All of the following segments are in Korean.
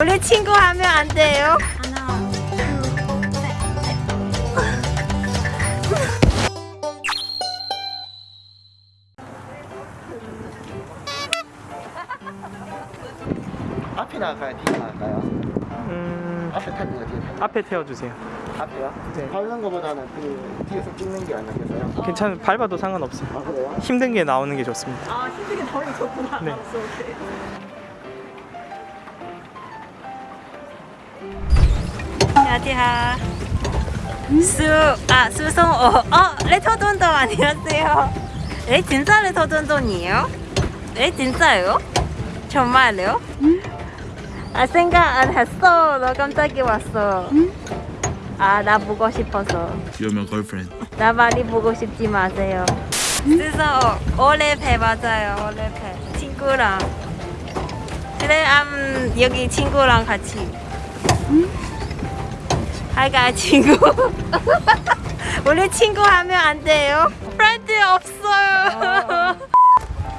우리 친구 하면 안 돼요? 하나, 둘, 셋, 앞에 나갈까요? 뒤에 나갈까요? 음, 앞에 탈 거예요, 뒤에 탈 거. 앞에 태워주세요. 앞에요? 네. 밟는 거보다는 그 뒤에서 찍는 게 아니겠어요? 괜찮, 밟아도 상관없어요. 아 그래요? 힘든 게 나오는 게 좋습니다. 아, 힘들게 나오는 좋구나. 네. 어, 오케이. 안녕하세요. 수, 아, 수성어. 어, 레터돈돈 안녕하세요. 에, 진짜 레터돈돈이에요? 에, 진짜요? 정말요? 아, 생각 안 했어. 너 깜짝이 왔어. 아, 나 보고 싶어서. You're my girlfriend. 나 많이 보고 싶지 마세요. 그래서 올해 배 맞아요. 올해 배 친구랑. 그래, 음, 여기 친구랑 같이. 하 이가 친구. 우리 친구 하면 안 돼요? 프렌드 없어요.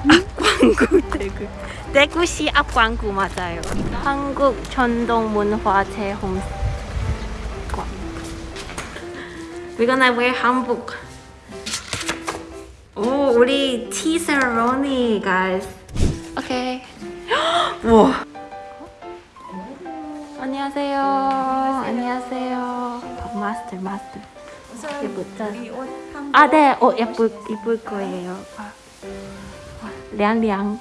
앞광구 대구. 대구시 앞광구 맞아요. 한국 전동문화재 홈. We're gonna wear 한복. 오, 우리 티 세레모니, guys. 오케이. 우와. 안녕하세요. 안녕하세요. 어, 마스터, 마스터. 예쁘다. 아, 네. 어, 예쁠, 예쁠 거예요. 아. 와, 량량.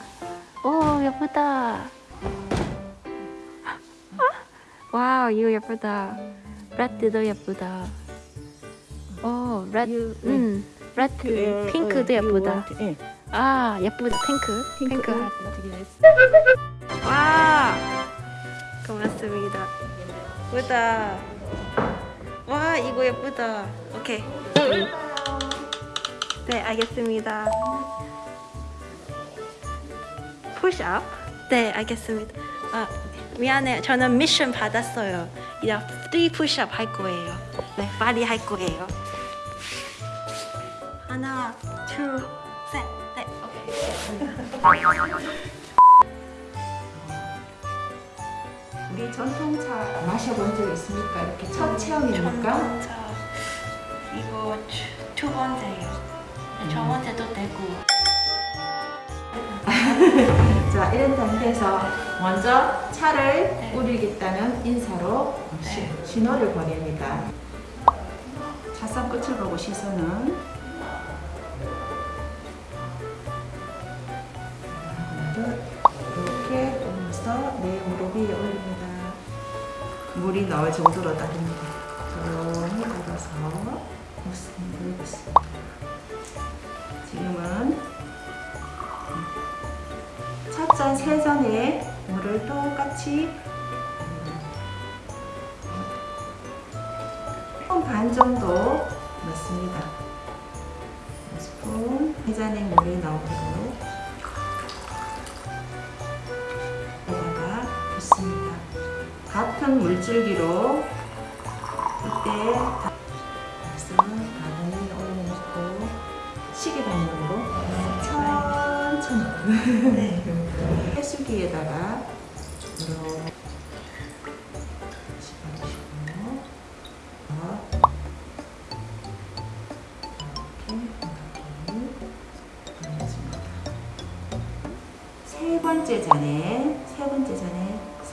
오, 예쁘다. 아, wow, 이거 예쁘다. red도 예쁘다. 오, red. 음, red. 핑크도 예쁘다. 아, 예쁘다. 핑크. 핑크. 와. 고맙습니다. 예쁘다. 와, 이거 예쁘다. 오케이. 네, 알겠습니다. 푸시업? 네, 알겠습니다. 아, 미안해요. 저는 미션 받았어요. 이제 3 푸시업 할 거예요. 네, 빨리 할 거예요. 하나, 둘, 셋, 넷. 오케이. 우리 전통차 마셔본 적 있습니까? 이렇게 첫 체험입니까? 전통차. 이거 두- 두 번째요. 첫 번째도 되고. 자, 이런 단계에서 먼저 차를 네. 우리겠다는 인사로 시- 네. 신호를 보냅니다. 차선 끝을 보고 시선은 물이 나올 정도로 따릅니다. 조용히 따라서 물고 있습니다. 지금은 첫 잔, 세 잔에 물을 똑같이 한반 정도 넣습니다. 스푼 세 잔에 물이 나오도록 같은 물줄기로 이때 바늘 올려놓고 시계 방향으로 천천히. 해수기에다가 이렇게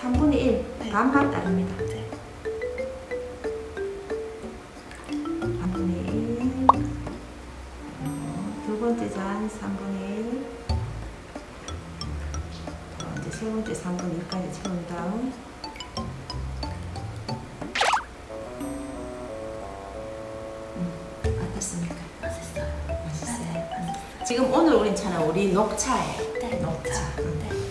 3분의 1 반반 따릅니다. 네. 3분의 1. 두 번째 잔 3분의 1. 어, 이제 세 번째 3분의 1까지 채운 다음 음, 어떻습니까? 맛있어요. 맛있어요? 지금 오늘 우린 차는 우리 녹차예요. 네, 녹차. 음. 네.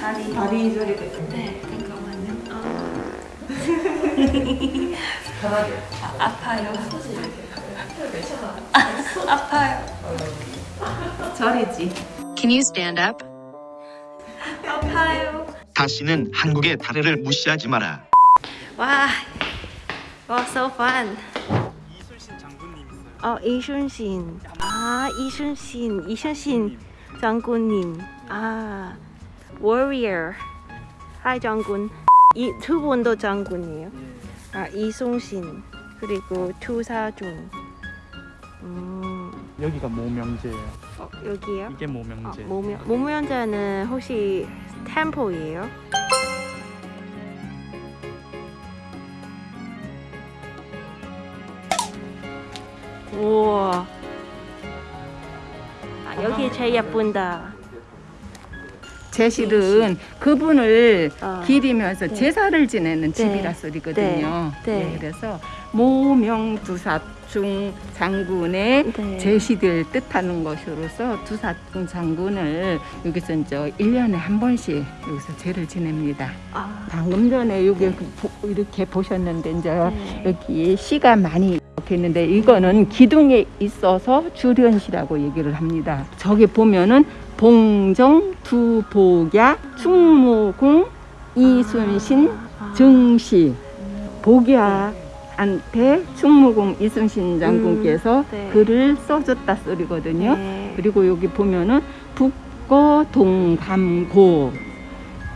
다리. 다리 있던데. 네, 잠깐만요. 아, 편하게. 아, 아파요. 아, 아파요. 저리지. Can you stand up? 아파요. 다시는 한국의 다리를 무시하지 마라. 와, 와, so fun. 장군님 어 이순신. 아 이순신 이순신 장군님. 아 warrior. 하이 장군. 이 두 분도 장군이에요. 아 이순신 그리고 투사중. 음. 여기가 모명제예요. 어 여기요? 이게 아, 모명제. 모면 모면자는 혹시 템포예요? 우와. 아, 여기 제일 예쁜다. 제 실은 그분을 아, 기리면서 네. 제사를 지내는 네. 집이라 소리거든요. 네. 네. 네, 그래서 모명두사중 장군의 네. 제시를 뜻하는 것으로서 두사중 장군을 여기서 이제 1년에 한 번씩 여기서 제를 지냅니다. 아, 방금 전에 여기 그 보- 이렇게 보셨는데 이제 네. 여기 씨가 많이 이렇게 있는데 이거는 기둥에 있어서 주련시라고 얘기를 합니다. 저기 보면은 봉정, 두복야, 충무공, 이순신, 아. 증시, 복야한테 충무공 이순신 장군께서 음, 네. 글을 써줬다 소리거든요. 네. 그리고 여기 보면은 북거 동감고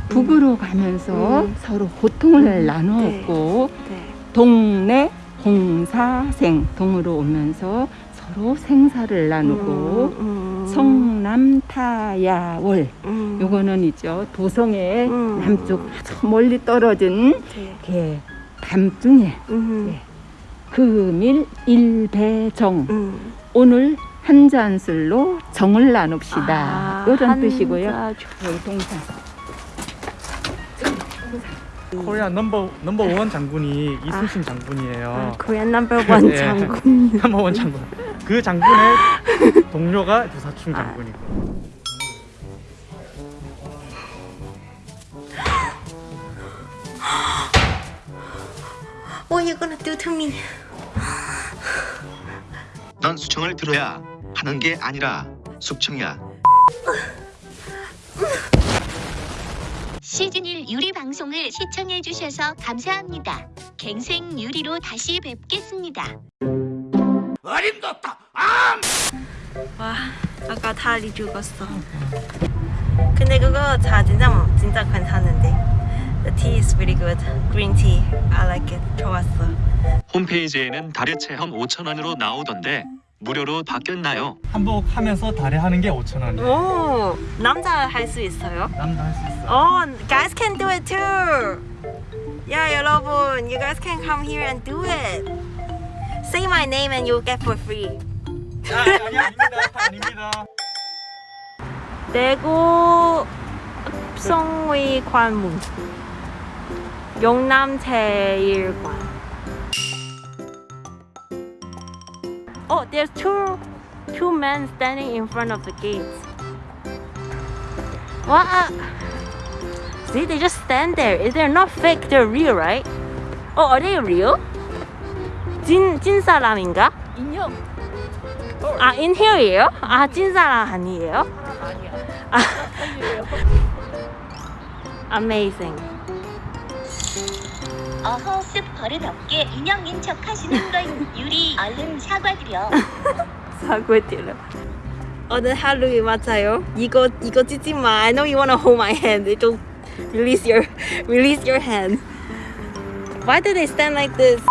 북으로 가면서 음. 서로 고통을 음, 나누었고 네. 동네 공사생 동으로 오면서 서로 생사를 나누고 음, 음. 성남타야월 음. 요거는 있죠 도성의 음. 남쪽 아주 멀리 떨어진 네. 게 밤중에 음. 네. 금일 일배정 음. 오늘 한 잔술로 정을 나눕시다 아, 이런 뜻이고요 Korea number number one 장군이 이순신 장군이에요. 아, Korean number one 예. 장군. number one 장군. 그 장군의 동료가 두사충 장군이고. What are you gonna do to me? 넌 수청을 들어야 하는 게 아니라 숙청이야. 시즌 1 유리 방송을 시청해 주셔서 감사합니다. 갱생 유리로 다시 뵙겠습니다. 와, 아까 다리 죽었어. 근데 그거 다 진짜 진짜 괜찮은데. The tea is really good. Green tea. I like it. 좋았어. 홈페이지에는 달의 체험 5,000원으로 나오던데 무료로 바뀌었나요? 한복하면서 달에 하는 게 5천 원이에요. 오, 남자 할 수 있어요? 남자 할 수 있어. Oh, guys can do it too. Yeah, 여러분, you guys can come here and do it. Say my name and you'll get for free. 아, 아니 아닙니다. 아닙니다. 대구 성의 관문 영남 제일관 Oh, there's two two men standing in front of the gates. What? See, they just stand there. They're not fake. They're real, right? Oh, are they real? 진, 진 사람인가? 인형 아, 인형이에요? 아, 찐 사람 아니에요? 아, Amazing. 어허 습 버릇없게 인형인 척 하시는 건 유리 얼른 사과드려. 사과드려. 오늘 어, 네, 맞아요? 이거 이거 찢지 마. I know you wanna hold my hand. It'll release your release your hand. Why do they stand like this?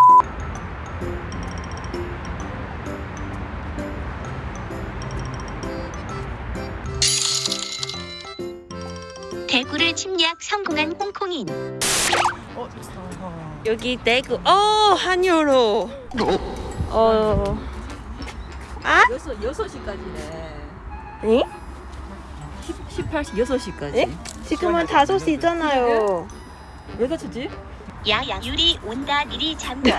대구를 침략 성공한 홍콩인. 어, 여기 대구. 어 한여로. 어. 아? 여섯 여섯 시까지네. 응? 18시 여섯 시까지. 네? 지금은 다섯 시잖아요. 왜 다쳤지? 야야 유리 온다 니리 잠궈.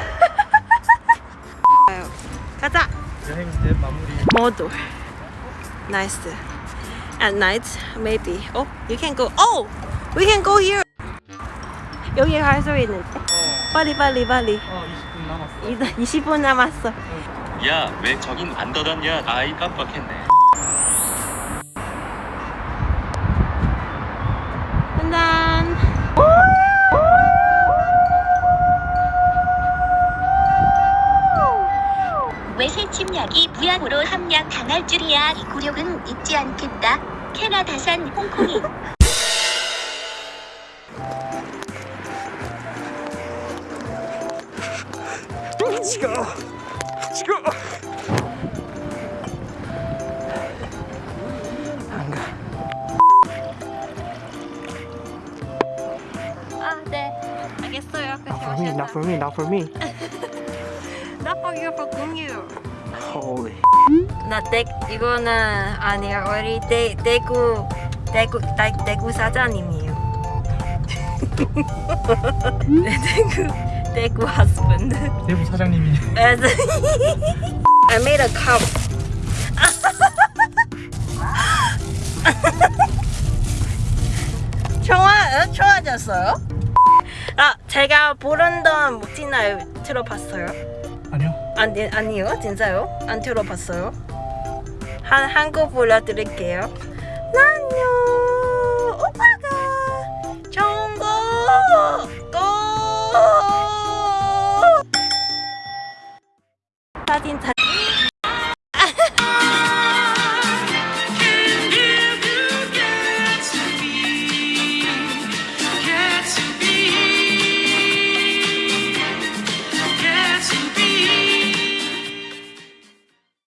가자. 여행 때 마무리. 모두. Nice. At night, maybe. Oh, you can go. Oh, we can go here. 여기 갈 수 있는데. 빨리 빨리 빨리. 어, 20분 남았어. 20분 남았어. 야, 왜 저긴 안 닫았냐? 아이 깜빡했네. 짠짠. 외세 침략이 무약으로 함량 당할 줄이야. 이 굴욕은 잊지 않겠다. 캐나다산 홍콩인. 아, 네. 알겠어요. Not for me, not for me, not for me. Not for you, for you. Holy. 나 대, 이거는 아니야. 우리 대, 대구 대구 대, 대구 사장님이에요. 네, 대구 대구 husband. 대구 사장님이 As I made a cup. 좋아, 좋아졌어요? 아, 제가 부른던 목진날 들어봤어요? 아니요 아니, 아니요, 진짜요? 안 들어봤어요? 한, 한곡 불러드릴게요. 난요